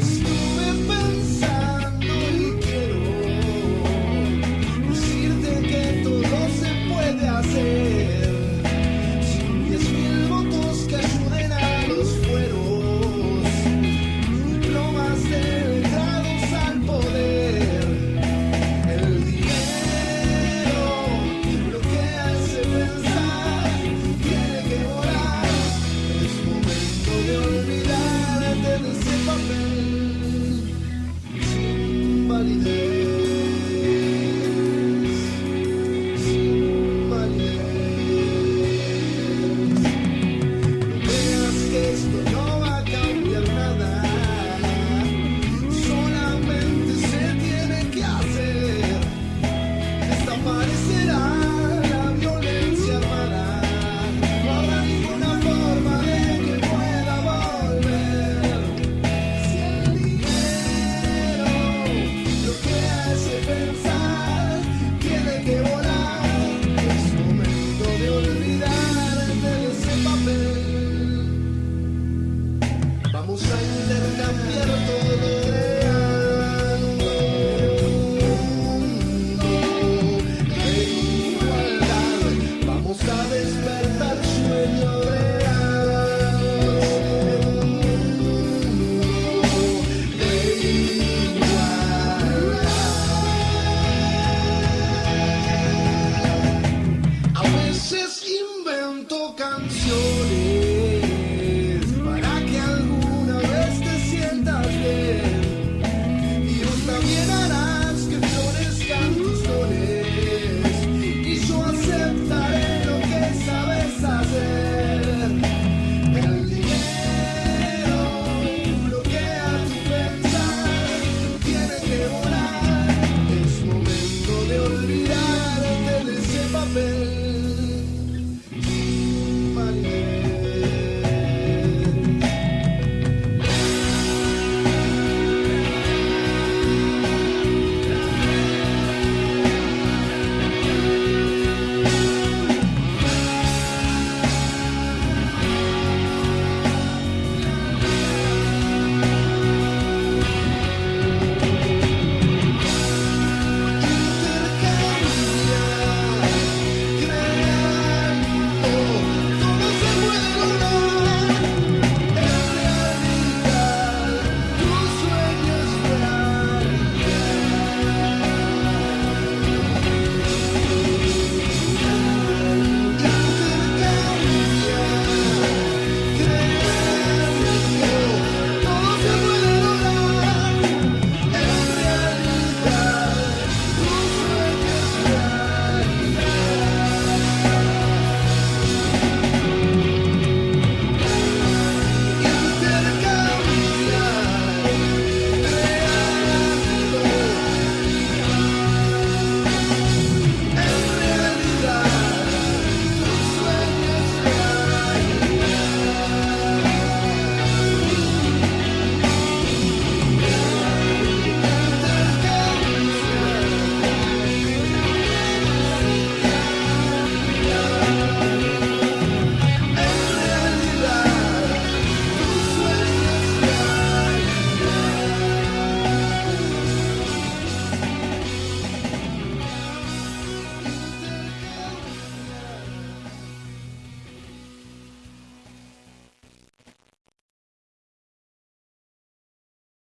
Jesus.